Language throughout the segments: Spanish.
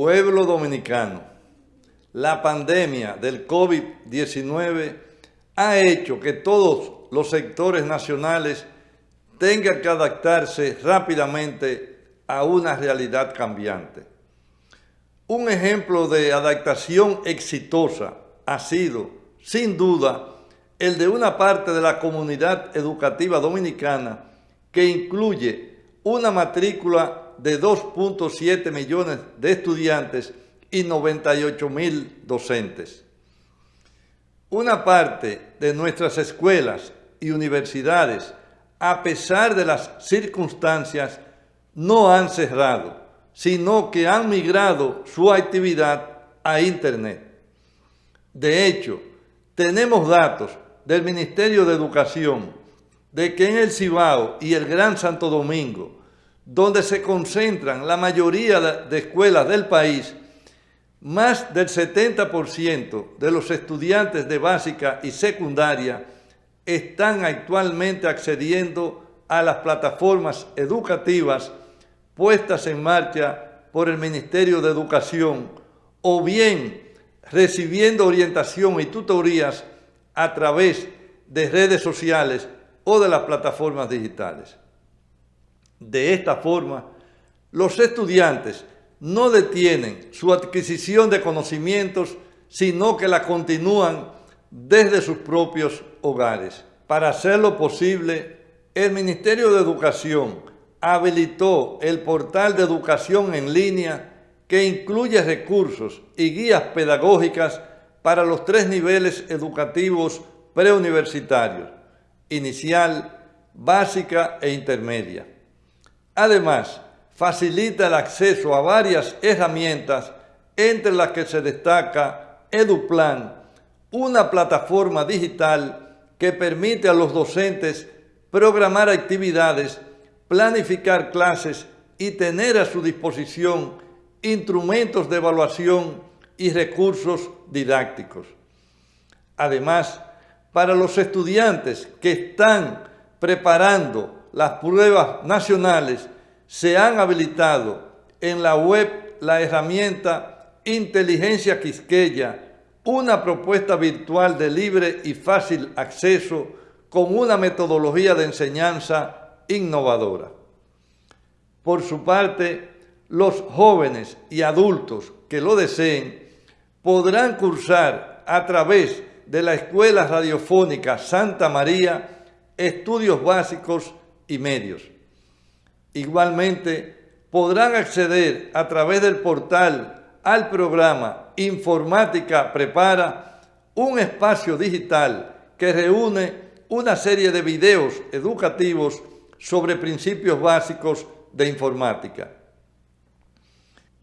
Pueblo dominicano, la pandemia del COVID-19 ha hecho que todos los sectores nacionales tengan que adaptarse rápidamente a una realidad cambiante. Un ejemplo de adaptación exitosa ha sido, sin duda, el de una parte de la comunidad educativa dominicana que incluye una matrícula de 2.7 millones de estudiantes y 98 mil docentes. Una parte de nuestras escuelas y universidades, a pesar de las circunstancias, no han cerrado, sino que han migrado su actividad a Internet. De hecho, tenemos datos del Ministerio de Educación de que en el Cibao y el Gran Santo Domingo donde se concentran la mayoría de escuelas del país, más del 70% de los estudiantes de básica y secundaria están actualmente accediendo a las plataformas educativas puestas en marcha por el Ministerio de Educación o bien recibiendo orientación y tutorías a través de redes sociales o de las plataformas digitales. De esta forma, los estudiantes no detienen su adquisición de conocimientos, sino que la continúan desde sus propios hogares. Para hacerlo posible, el Ministerio de Educación habilitó el portal de educación en línea que incluye recursos y guías pedagógicas para los tres niveles educativos preuniversitarios, inicial, básica e intermedia. Además, facilita el acceso a varias herramientas, entre las que se destaca EduPlan, una plataforma digital que permite a los docentes programar actividades, planificar clases y tener a su disposición instrumentos de evaluación y recursos didácticos. Además, para los estudiantes que están preparando las pruebas nacionales, se han habilitado en la web la herramienta Inteligencia Quisqueya, una propuesta virtual de libre y fácil acceso con una metodología de enseñanza innovadora. Por su parte, los jóvenes y adultos que lo deseen podrán cursar a través de la Escuela Radiofónica Santa María estudios básicos y medios. Igualmente, podrán acceder a través del portal al programa Informática Prepara, un espacio digital que reúne una serie de videos educativos sobre principios básicos de informática.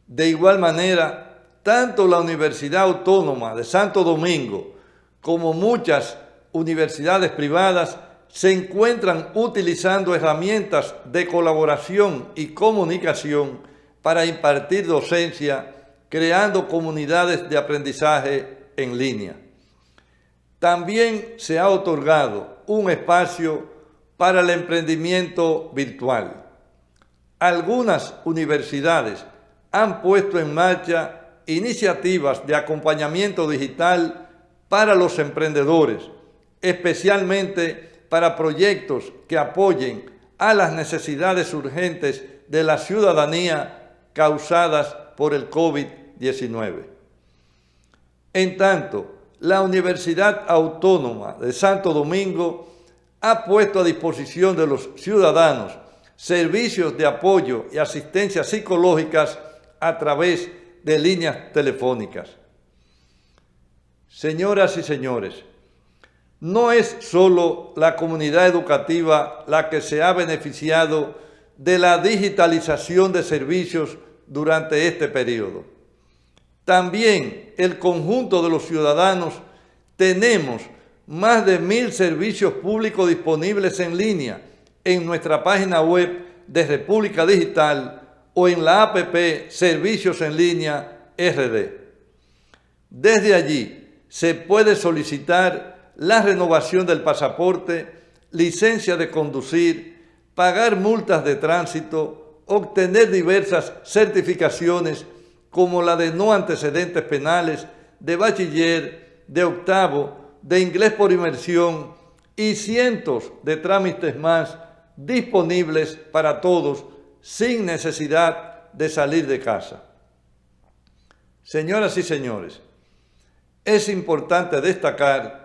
De igual manera, tanto la Universidad Autónoma de Santo Domingo como muchas universidades privadas se encuentran utilizando herramientas de colaboración y comunicación para impartir docencia, creando comunidades de aprendizaje en línea. También se ha otorgado un espacio para el emprendimiento virtual. Algunas universidades han puesto en marcha iniciativas de acompañamiento digital para los emprendedores, especialmente para proyectos que apoyen a las necesidades urgentes de la ciudadanía causadas por el COVID-19. En tanto, la Universidad Autónoma de Santo Domingo ha puesto a disposición de los ciudadanos servicios de apoyo y asistencia psicológicas a través de líneas telefónicas. Señoras y señores, no es solo la comunidad educativa la que se ha beneficiado de la digitalización de servicios durante este periodo. También el conjunto de los ciudadanos tenemos más de mil servicios públicos disponibles en línea en nuestra página web de República Digital o en la APP Servicios en Línea RD. Desde allí se puede solicitar la renovación del pasaporte, licencia de conducir, pagar multas de tránsito, obtener diversas certificaciones como la de no antecedentes penales, de bachiller, de octavo, de inglés por inmersión y cientos de trámites más disponibles para todos sin necesidad de salir de casa. Señoras y señores, es importante destacar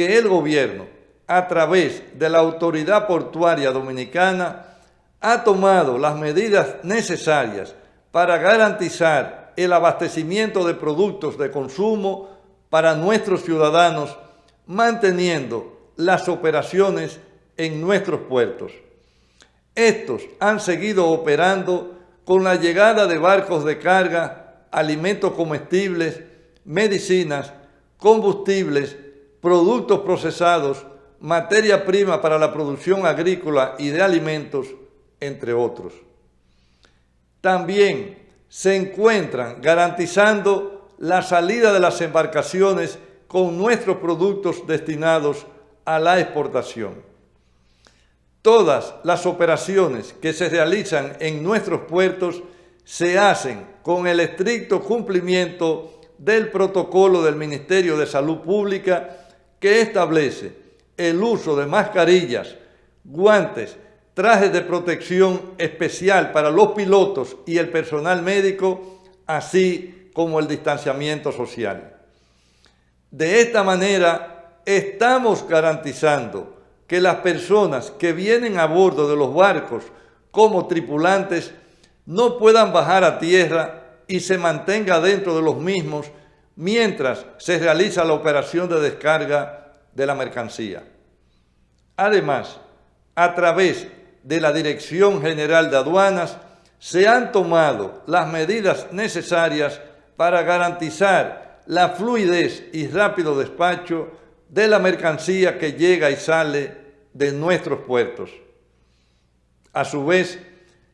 que el gobierno, a través de la Autoridad Portuaria Dominicana, ha tomado las medidas necesarias para garantizar el abastecimiento de productos de consumo para nuestros ciudadanos, manteniendo las operaciones en nuestros puertos. Estos han seguido operando con la llegada de barcos de carga, alimentos comestibles, medicinas, combustibles, productos procesados, materia prima para la producción agrícola y de alimentos, entre otros. También se encuentran garantizando la salida de las embarcaciones con nuestros productos destinados a la exportación. Todas las operaciones que se realizan en nuestros puertos se hacen con el estricto cumplimiento del protocolo del Ministerio de Salud Pública que establece el uso de mascarillas, guantes, trajes de protección especial para los pilotos y el personal médico, así como el distanciamiento social. De esta manera, estamos garantizando que las personas que vienen a bordo de los barcos como tripulantes no puedan bajar a tierra y se mantenga dentro de los mismos mientras se realiza la operación de descarga de la mercancía. Además, a través de la Dirección General de Aduanas, se han tomado las medidas necesarias para garantizar la fluidez y rápido despacho de la mercancía que llega y sale de nuestros puertos. A su vez,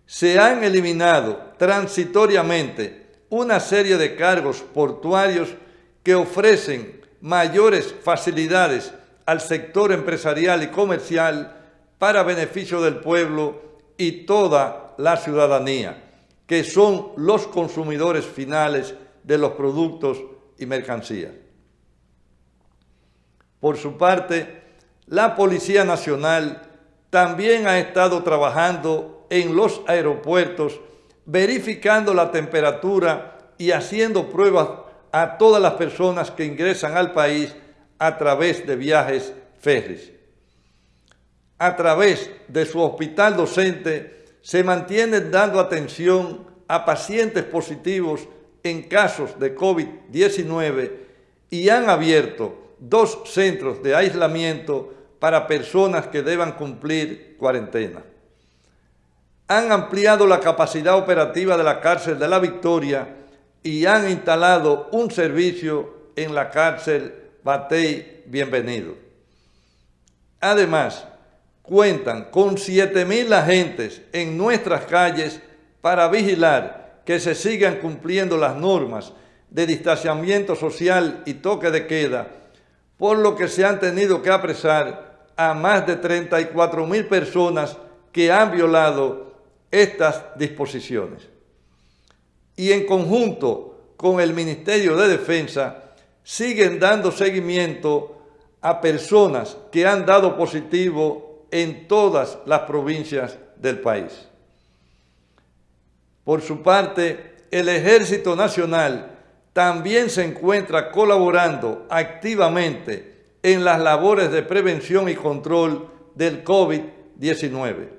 se han eliminado transitoriamente una serie de cargos portuarios que ofrecen mayores facilidades al sector empresarial y comercial para beneficio del pueblo y toda la ciudadanía, que son los consumidores finales de los productos y mercancías. Por su parte, la Policía Nacional también ha estado trabajando en los aeropuertos, verificando la temperatura y haciendo pruebas a todas las personas que ingresan al país a través de viajes ferries a través de su hospital docente, se mantienen dando atención a pacientes positivos en casos de COVID-19 y han abierto dos centros de aislamiento para personas que deban cumplir cuarentena. Han ampliado la capacidad operativa de la cárcel de la Victoria y han instalado un servicio en la cárcel Batey Bienvenido. Además, cuentan con 7.000 agentes en nuestras calles para vigilar que se sigan cumpliendo las normas de distanciamiento social y toque de queda, por lo que se han tenido que apresar a más de 34.000 personas que han violado estas disposiciones. Y en conjunto con el Ministerio de Defensa, siguen dando seguimiento a personas que han dado positivo en todas las provincias del país. Por su parte, el Ejército Nacional también se encuentra colaborando activamente en las labores de prevención y control del COVID-19.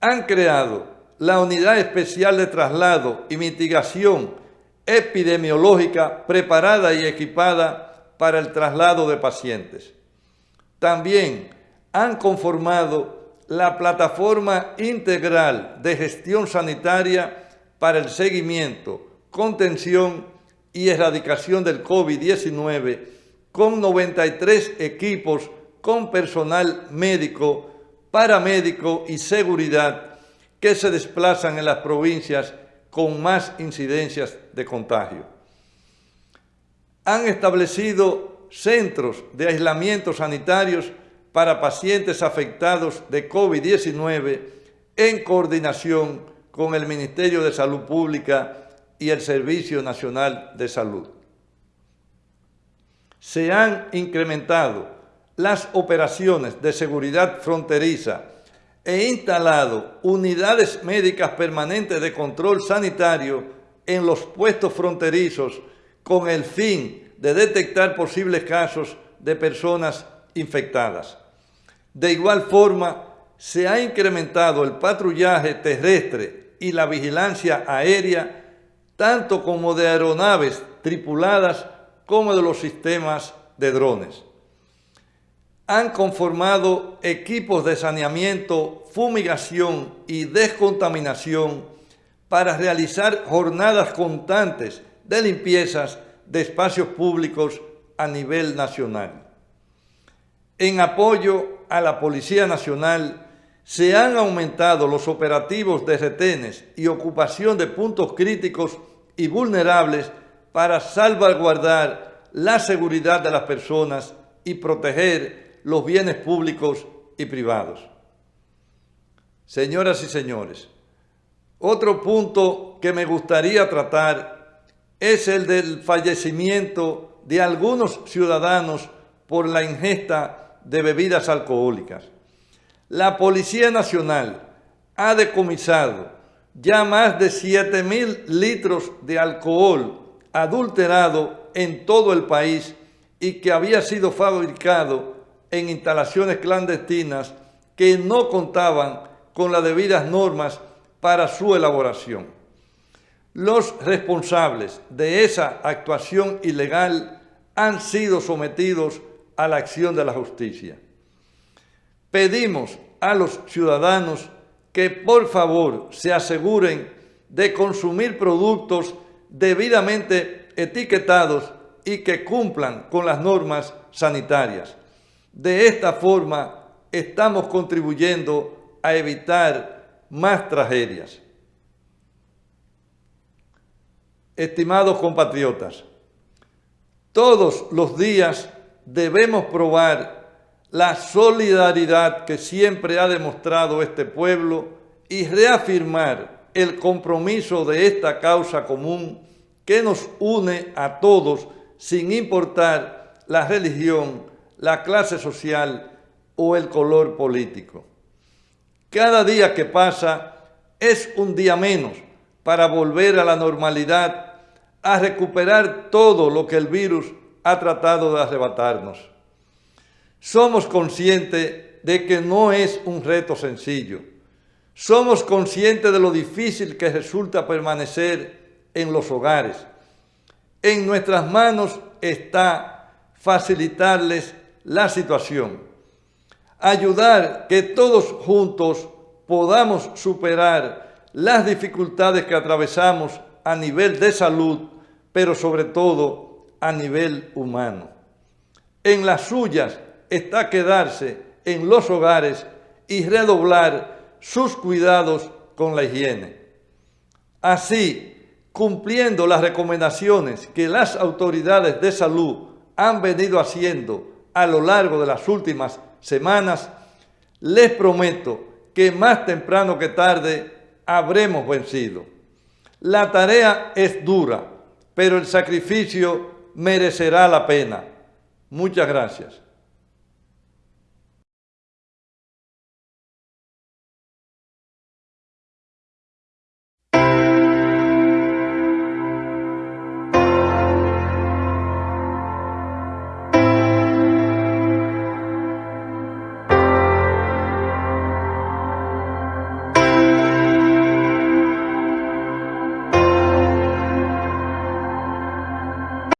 Han creado la Unidad Especial de Traslado y Mitigación Epidemiológica preparada y equipada para el traslado de pacientes. También han conformado la plataforma integral de gestión sanitaria para el seguimiento, contención y erradicación del COVID-19 con 93 equipos con personal médico, paramédico y seguridad que se desplazan en las provincias con más incidencias de contagio. Han establecido centros de aislamiento sanitarios para pacientes afectados de COVID-19 en coordinación con el Ministerio de Salud Pública y el Servicio Nacional de Salud. Se han incrementado las operaciones de seguridad fronteriza e instalado unidades médicas permanentes de control sanitario en los puestos fronterizos con el fin de detectar posibles casos de personas infectadas. De igual forma, se ha incrementado el patrullaje terrestre y la vigilancia aérea, tanto como de aeronaves tripuladas como de los sistemas de drones. Han conformado equipos de saneamiento, fumigación y descontaminación para realizar jornadas constantes de limpiezas de espacios públicos a nivel nacional. En apoyo a la Policía Nacional, se han aumentado los operativos de retenes y ocupación de puntos críticos y vulnerables para salvaguardar la seguridad de las personas y proteger los bienes públicos y privados. Señoras y señores, otro punto que me gustaría tratar es el del fallecimiento de algunos ciudadanos por la ingesta de bebidas alcohólicas. La Policía Nacional ha decomisado ya más de 7 mil litros de alcohol adulterado en todo el país y que había sido fabricado en instalaciones clandestinas que no contaban con las debidas normas para su elaboración. Los responsables de esa actuación ilegal han sido sometidos a la acción de la justicia. Pedimos a los ciudadanos que por favor se aseguren de consumir productos debidamente etiquetados y que cumplan con las normas sanitarias. De esta forma estamos contribuyendo a evitar más tragedias. Estimados compatriotas, todos los días debemos probar la solidaridad que siempre ha demostrado este pueblo y reafirmar el compromiso de esta causa común que nos une a todos sin importar la religión, la clase social o el color político. Cada día que pasa es un día menos para volver a la normalidad, a recuperar todo lo que el virus ha tratado de arrebatarnos. Somos conscientes de que no es un reto sencillo. Somos conscientes de lo difícil que resulta permanecer en los hogares. En nuestras manos está facilitarles la situación, ayudar que todos juntos podamos superar las dificultades que atravesamos a nivel de salud, pero sobre todo a nivel humano. En las suyas está quedarse en los hogares y redoblar sus cuidados con la higiene. Así, cumpliendo las recomendaciones que las autoridades de salud han venido haciendo a lo largo de las últimas semanas, les prometo que más temprano que tarde habremos vencido. La tarea es dura, pero el sacrificio merecerá la pena. Muchas gracias.